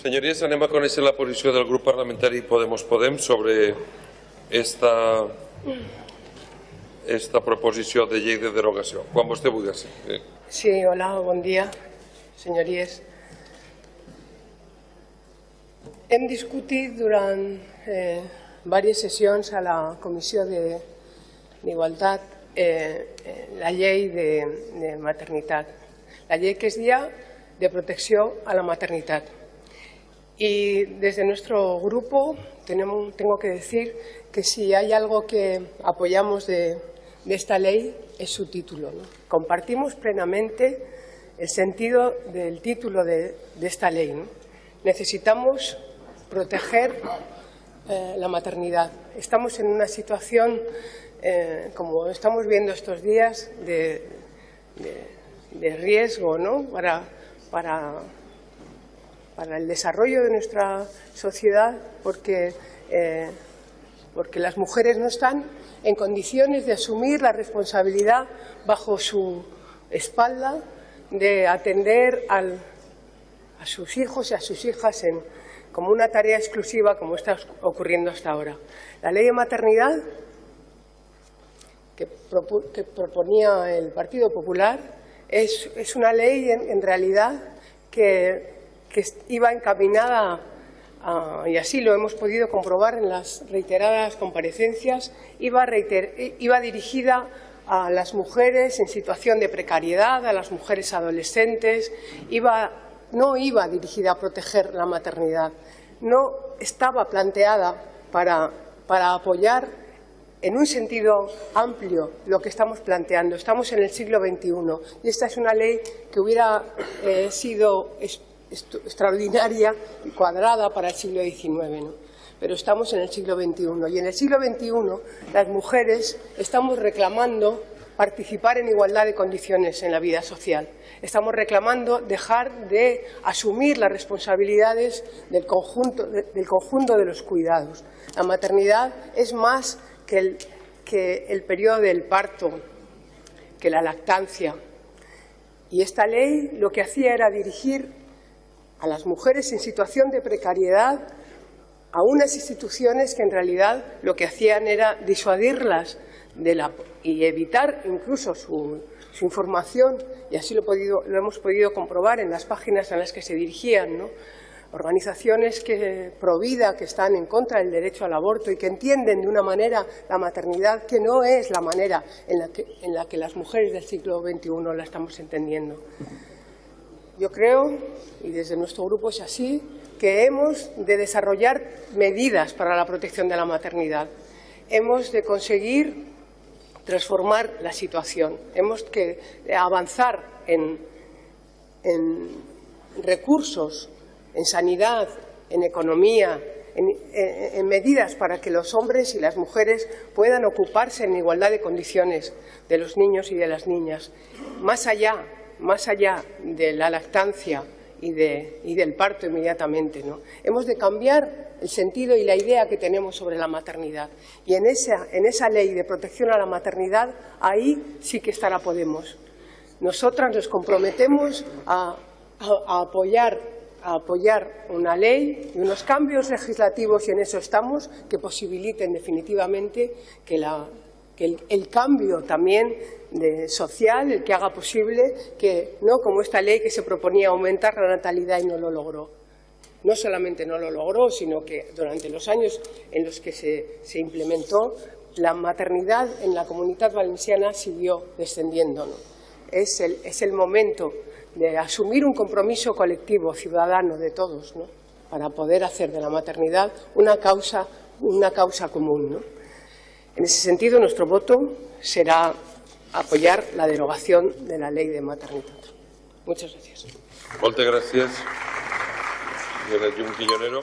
Senyories, anem a conèixer la posició del grup parlamentari Podemos Podem sobre esta, esta proposició de llei de derogació. Quan vostè vulgui. Sí. Sí, hola, bon dia, senyories. Hem discutit durant eh, diverses sessions a la Comissió d'Igualtat eh, eh, la llei de, de maternitat, la llei que es dia de protecció a la maternitat. Y desde nuestro grupo tenemos, tengo que decir que si hay algo que apoyamos de, esta ley es su título. Compartimos plenamente el sentido del título de, esta ley. Necesitamos proteger eh, la maternidad. Estamos en una situación, eh, como estamos viendo estos días, de riesgo ¿no? para, para para el desarrollo de nuestra sociedad porque, eh, porque las mujeres no están en condiciones de asumir la responsabilidad bajo su espalda de atender a sus hijos y a sus hijas en, como una tarea exclusiva como está ocurriendo hasta ahora. La ley de maternidad que, proponía el Partido Popular es, es una ley en realidad que que iba encaminada, y así lo hemos podido comprobar en las reiteradas comparecencias, iba, reiter, iba dirigida a las mujeres en situación de precariedad, a las mujeres adolescentes, no iba dirigida a proteger la maternidad, no estaba planteada para, para apoyar en un sentido amplio lo que estamos planteando. Estamos en el siglo XXI y esta es una ley que hubiera eh, sido extraordinaria y cuadrada para el siglo XIX. Pero estamos en el siglo XXI y en el siglo XXI las mujeres estamos reclamando participar en igualdad de condiciones en la vida social. Estamos reclamando dejar de asumir las responsabilidades del conjunto, del conjunto de los cuidados. La maternidad es más que el, que el periodo del parto, que la lactancia. Y esta ley lo que hacía era dirigir a las mujeres en situación de precariedad a unas instituciones que en realidad lo que hacían era disuadirlas de la, y evitar incluso su, información, y así lo, podido, lo, hemos podido comprobar en las páginas a las que se dirigían, organizaciones que provida que están en contra del derecho al aborto y que entienden de una manera la maternidad que no es la manera en la que las mujeres del siglo XXI la estamos entendiendo. Yo creo, y desde nuestro grupo es así, que hemos de desarrollar medidas para la protección de la maternidad. Hemos de conseguir transformar la situación. Hemos que avanzar en, recursos, en sanidad, en economía, en, en, medidas para que los hombres y las mujeres puedan ocuparse en igualdad de condiciones de los niños y de las niñas. Más allá más allá de la lactancia y, de, y del parto inmediatamente. ¿no? Hemos de cambiar el sentido y la idea que tenemos sobre la maternidad. Y en esa, en esa ley de protección a la maternidad, ahí sí que estará Podemos. Nosotras nos comprometemos a, a, a apoyar a apoyar una ley y unos cambios legislativos, y en eso estamos, que posibiliten definitivamente que la, el, cambio también de, social, el que haga posible que, no como esta ley que se proponía aumentar la natalidad y no lo logró. No solamente no lo logró, sino que durante los años en los que se, implementó, la maternidad en la comunidad valenciana siguió descendiendo. Es, el, es, el, momento de asumir un compromiso colectivo, ciudadano de todos, ¿no? para poder hacer de la maternidad una causa, una causa común. ¿no? En ese sentido, nuestro voto será apoyar la derogación de la ley de maternidad. Muchas gracias. Muchas gracias, señora Jun Quillonero.